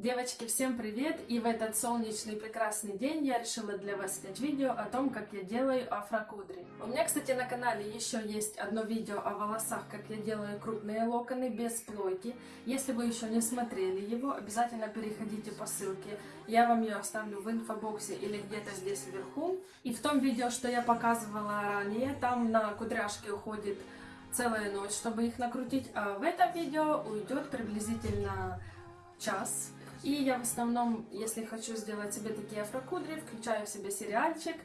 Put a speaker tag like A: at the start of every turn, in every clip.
A: Девочки, всем привет! И в этот солнечный прекрасный день я решила для вас снять видео о том, как я делаю афрокудри. У меня, кстати, на канале еще есть одно видео о волосах, как я делаю крупные локоны без плойки. Если вы еще не смотрели его, обязательно переходите по ссылке. Я вам ее оставлю в инфобоксе или где-то здесь вверху. И в том видео, что я показывала ранее, там на кудряшки уходит целая ночь, чтобы их накрутить, а в этом видео уйдет приблизительно час. И я в основном, если хочу сделать себе такие афрокудри, включаю в себе сериальчик,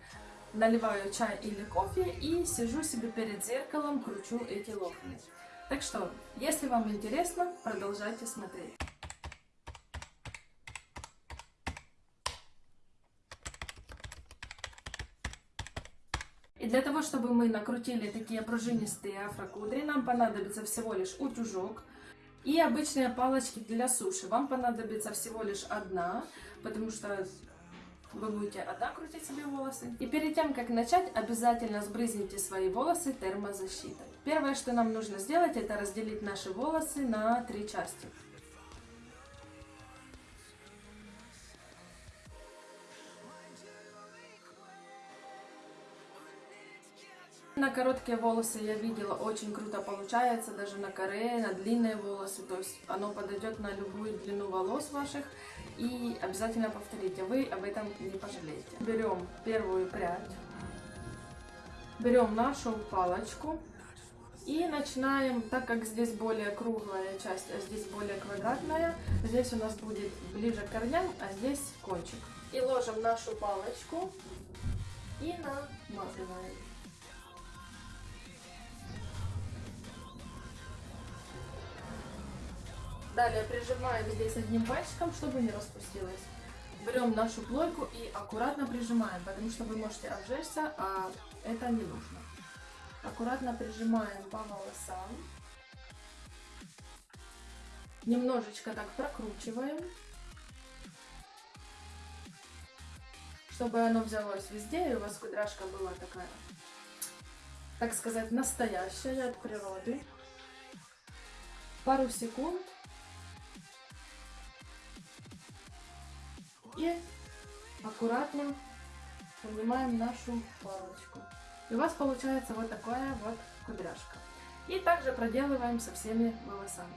A: наливаю чай или кофе и сижу себе перед зеркалом, кручу эти локоны. Так что, если вам интересно, продолжайте смотреть. И для того, чтобы мы накрутили такие пружинистые афрокудри, нам понадобится всего лишь утюжок, и обычные палочки для суши. Вам понадобится всего лишь одна, потому что вы будете одна крутить себе волосы. И перед тем, как начать, обязательно сбрызните свои волосы термозащитой. Первое, что нам нужно сделать, это разделить наши волосы на три части. На короткие волосы я видела, очень круто получается, даже на коре, на длинные волосы, то есть оно подойдет на любую длину волос ваших. И обязательно повторите, вы об этом не пожалеете. Берем первую прядь, берем нашу палочку и начинаем, так как здесь более круглая часть, а здесь более квадратная, здесь у нас будет ближе к корням, а здесь кончик. И ложим нашу палочку и намазываем. Далее прижимаем здесь одним пальчиком, чтобы не распустилось. Берем нашу плойку и аккуратно прижимаем, потому что вы можете обжечься, а это не нужно. Аккуратно прижимаем по волосам. Немножечко так прокручиваем, чтобы оно взялось везде, и у вас кудряшка была такая, так сказать, настоящая от природы. Пару секунд И аккуратно поднимаем нашу палочку. И у вас получается вот такая вот кудряшка. И также проделываем со всеми волосами.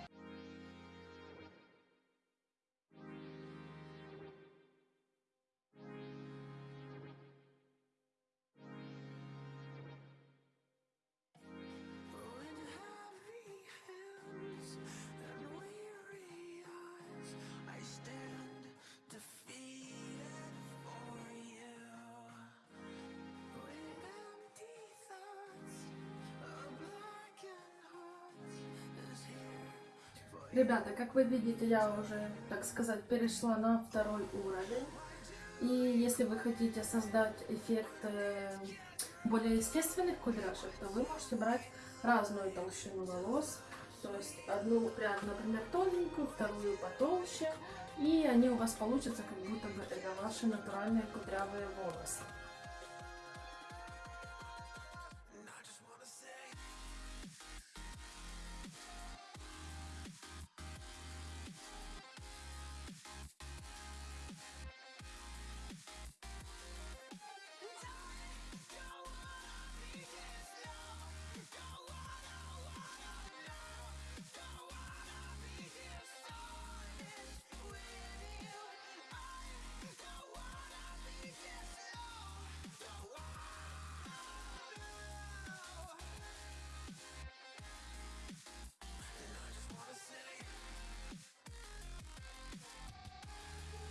A: Ребята, как вы видите, я уже, так сказать, перешла на второй уровень. И если вы хотите создать эффект э, более естественных кудряшек, то вы можете брать разную толщину волос. То есть одну прядь, например, тоненькую, вторую потолще. И они у вас получатся, как будто бы это ваши натуральные кудрявые волосы.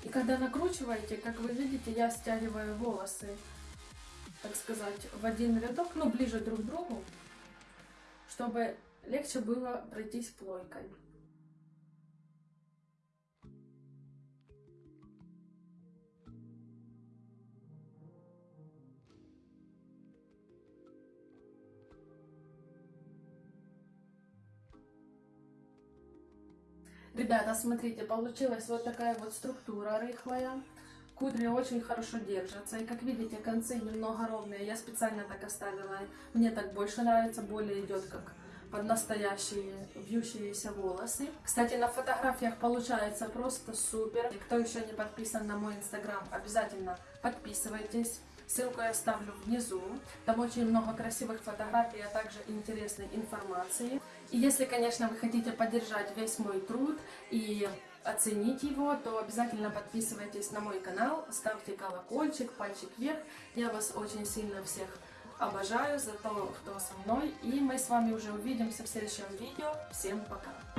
A: И когда накручиваете, как вы видите, я стягиваю волосы, так сказать, в один рядок, ну, ближе друг к другу, чтобы легче было пройтись плойкой. Ребята, смотрите, получилась вот такая вот структура рыхлая. Кудри очень хорошо держатся. И как видите, концы немного ровные. Я специально так оставила. Мне так больше нравится, более идет как под настоящие вьющиеся волосы. Кстати, на фотографиях получается просто супер. И кто еще не подписан на мой инстаграм, обязательно подписывайтесь. Ссылку я оставлю внизу. Там очень много красивых фотографий, а также интересной информации. И если, конечно, вы хотите поддержать весь мой труд и оценить его, то обязательно подписывайтесь на мой канал, ставьте колокольчик, пальчик вверх. Я вас очень сильно всех обожаю за то, кто со мной. И мы с вами уже увидимся в следующем видео. Всем пока!